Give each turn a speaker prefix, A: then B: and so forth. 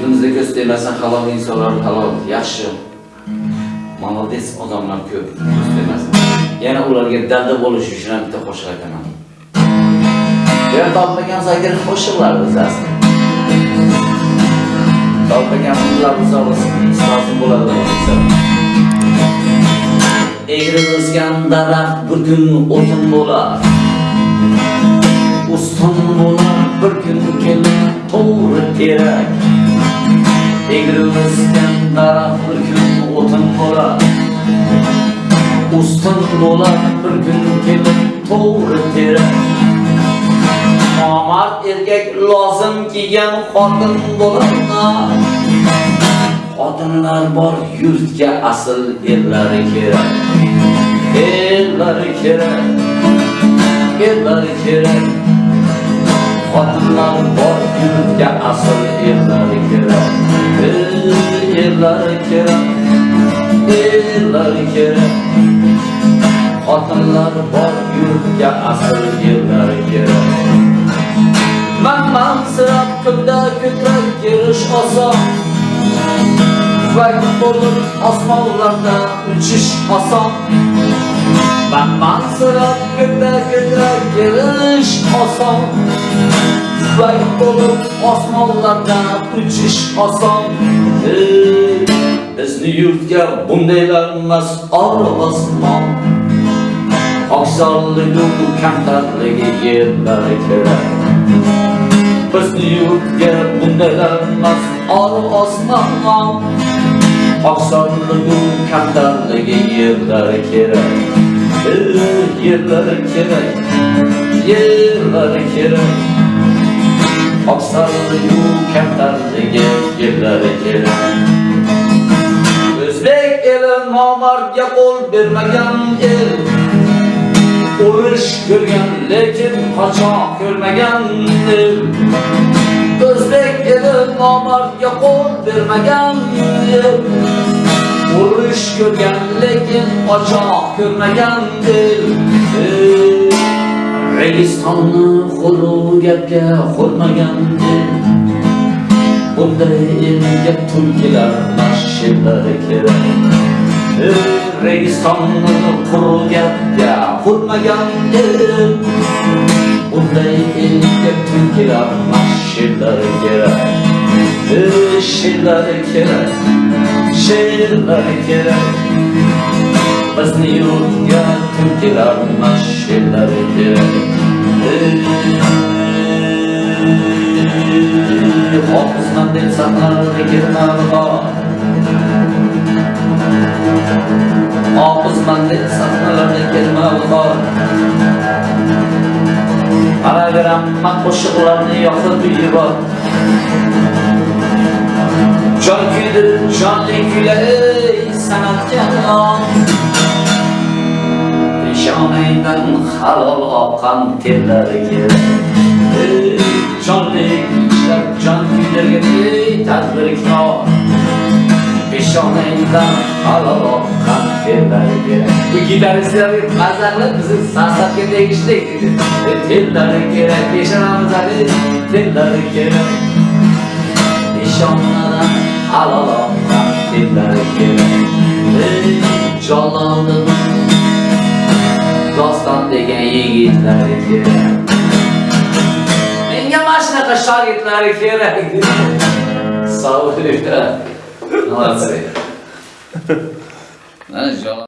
A: yurtimizda ko'z tegmasin halol insonlar halol yaxshi. Молодец odamlar ko'p ko'z tegmasin yana ularga dalda bo'lish uchun ham bitta qo'shiq aytaman yer topmagan zakir qo'shiqlar bizasi. Topmagan ular uzoq bo'ladi. Egri o'sgan daraxt bir kun o'tin bo'lar. Uston bo'lar bir kun kelib to'g'ri kerak. Egri o'sgan daraxt bir kun o'tin bo'lar uston bo'lar bir kun kelib to'g'ri kerak nomard erkak lozim kiygan xotin bo'lar xotinlar bor yurtga asl erlari kerak. Erlari kerak. Erlari kerak. Xotinlar bor yurtga asl erlari kerak erlari kerak erlari kerak xotinlar bor yurtga asl yillar kerak man mansirab kunda ko'krak kelish oson tufayl bo'lib osmonlarda uchish oson man mansirab kunda ko'krak kelish oson tufayl bo'lib osmonlarda uchish oson bizni yurtga bundaylar emas osmon oqsonligu kamtarligi yerlari kerak. Bizni yurtga bundaylar emas osmon oqsonligu kamtarligi yerlari kerak. Yerlari kerak yerlari kerak. Oqsonligu kamtarligi yerlari kerak. Nomardga qo'l bermagan el. Urush ko'rgan lekin qochoq ko'rmagan el. O'zbek eli nomardga qo'l bermagan el. Urush ko'rgan lekin qochoq ko'rmagan el. Registonni qo'lu gapga qo'rmagan el. Bunday elga tulkilar mashillari kerak registonni quru gapga qo'rmagan el bunday elga tulkilar mashillari kerak She'rlar kerak she'rlari kerak bizni yurtga tulkilar mashillari kerak hofizman deb saqlardi kirmag'or hofizman kirmag'or Anagramma qo'shiqlarni yoqib yubor Jon kuydirib jonli kuylay san'atga non. Peshonangdan halol oqqan terlariga tillariga bu gitaristlarga mazza qilib bizni sostavga tegishli tillari kerak peshonamiz hali tillari kerak peshonadan alaloqdan tillari kerak jonlandim doston degan yigitlari kerak menga mana shunaqa shogirdlari kerak Sağ ol. Nasıl? 那就行了。